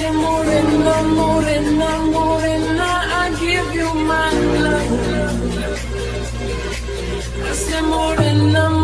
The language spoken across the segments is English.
say morena, morena, morena, I give you my love. I say morena, morena.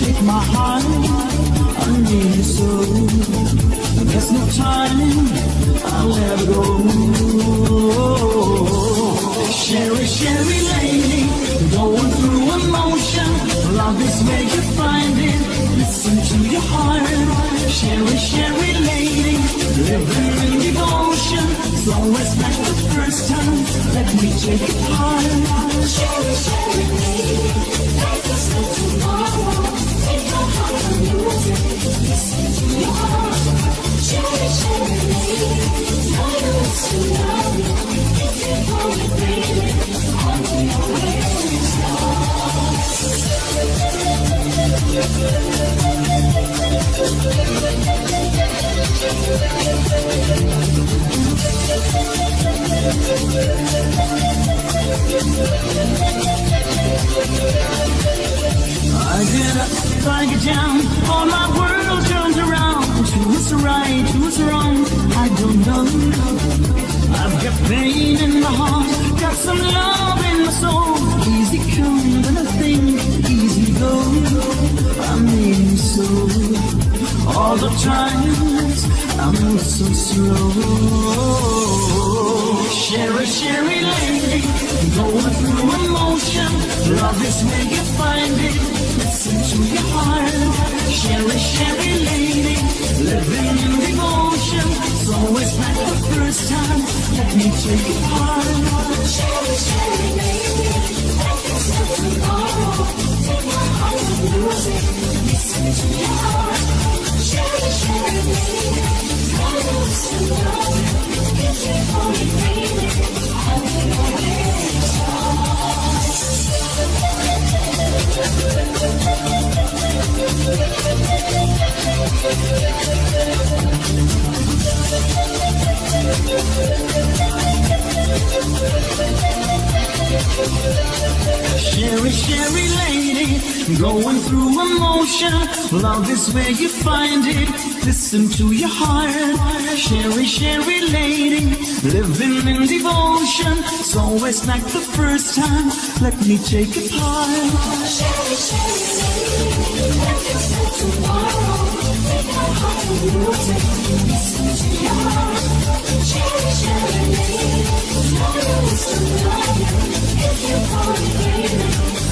Take my heart. I need you so. There's no time. I'll let go. Cheri, Cheri lady, going through emotion. Love is where you find it. Listen to your heart. Cheri, Cheri lady, living in devotion. It's always like the first time. Let me take it hard. Cheri, Cheri lady, I get up, I get down, all my world turns around. Who's right, who's wrong, I don't know. I've got pain in my heart, got some love in my soul. Easy come when I think, easy go. I mean so. All the times I'm so slow. Cheri, Cheri lady, going through emotion. Love is where you find it. Listen to your heart. Cheri, Cheri lady, living in devotion. It's always like the first time. Let me take it hard. Cheri, Cheri lady, is like tomorrow. Take my heart lose it. Listen to your heart. Cheri, Cheri lady, I know Cheri, Cheri lady, going through emotion. Love is where you find it. Listen to your heart. Cheri, Cheri lady, living in devotion. It's always like the first time. Let me take it hard. Cheri, Cheri lady. Listen to your lady. If you want it, baby, I'll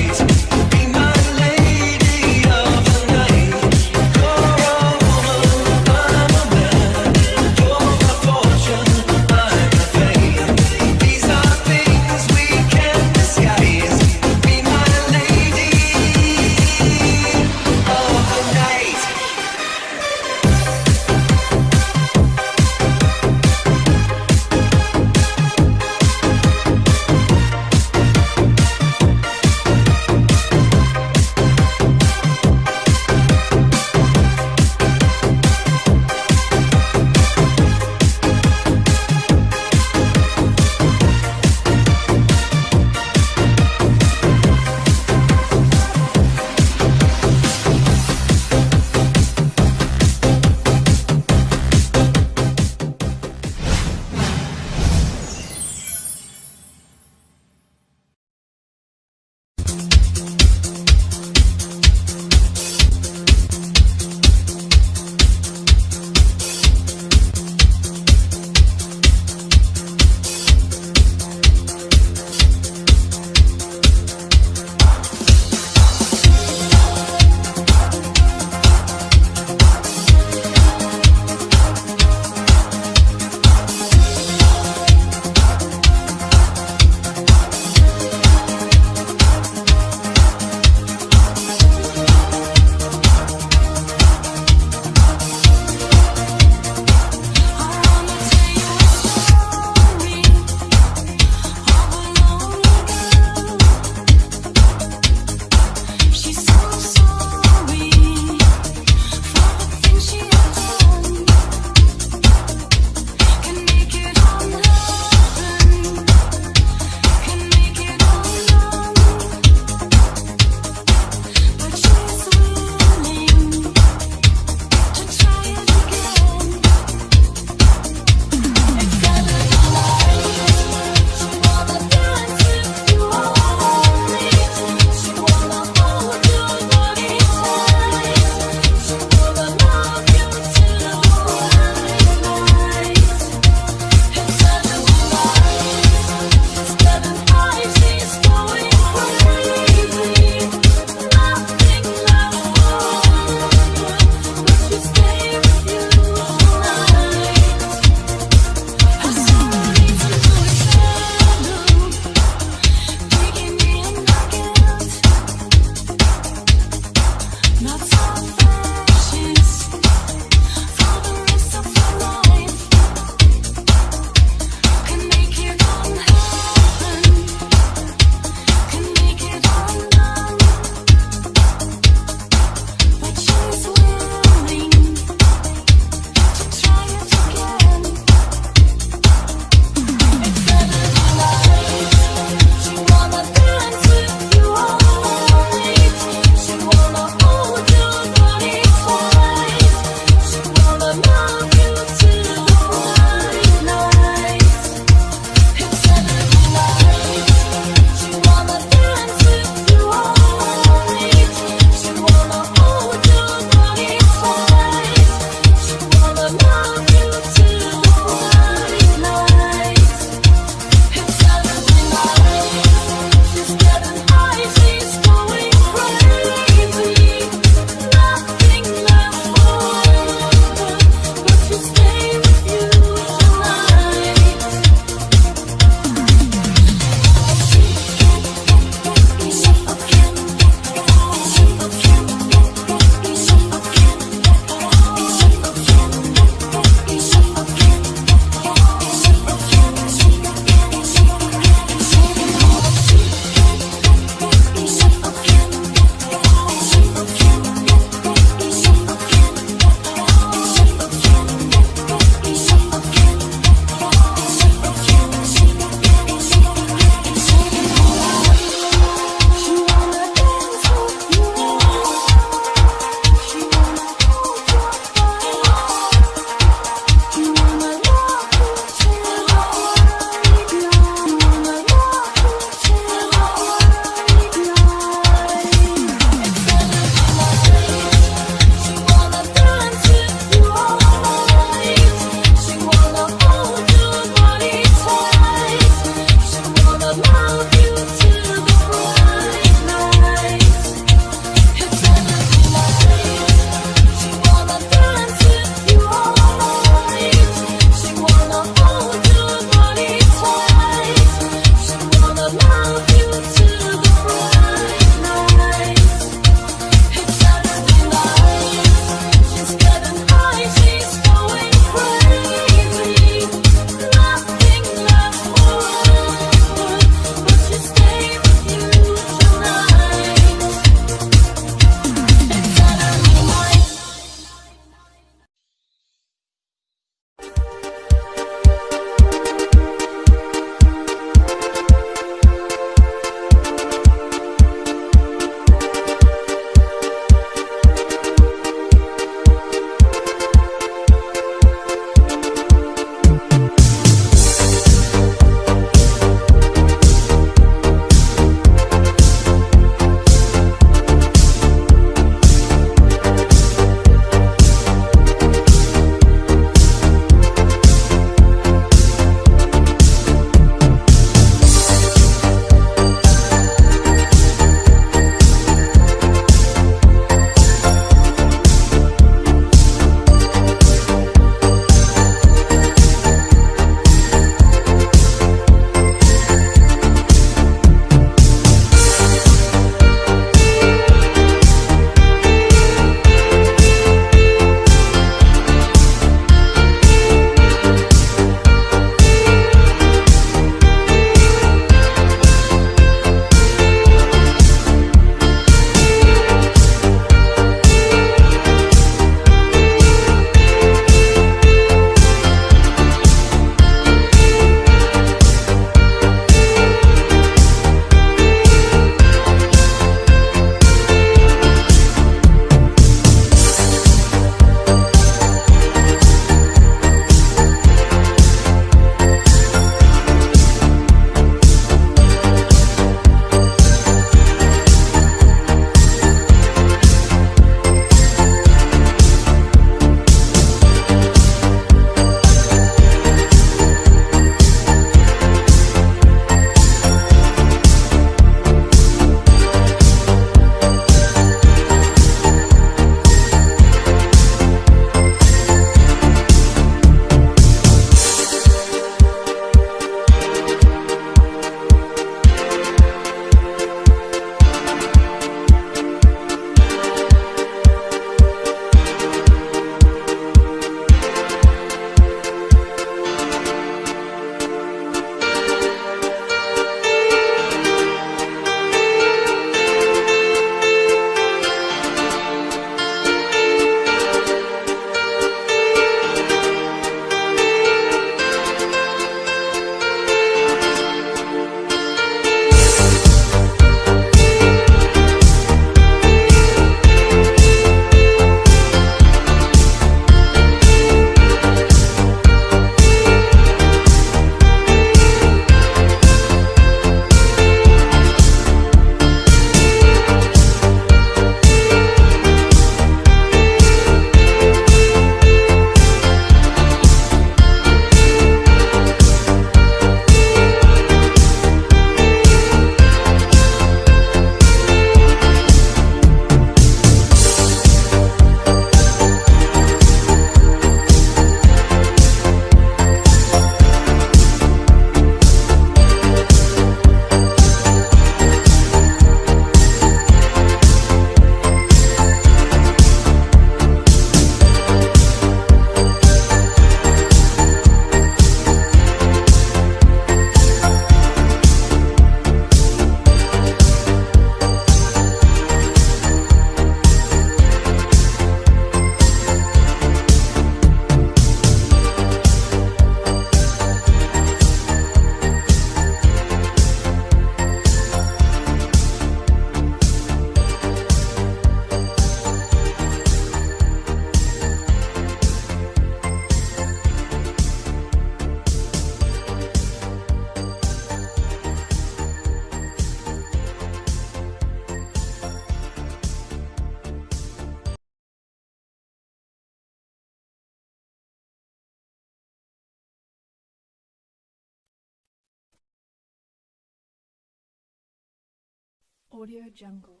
Audio Jungle.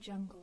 Jungle.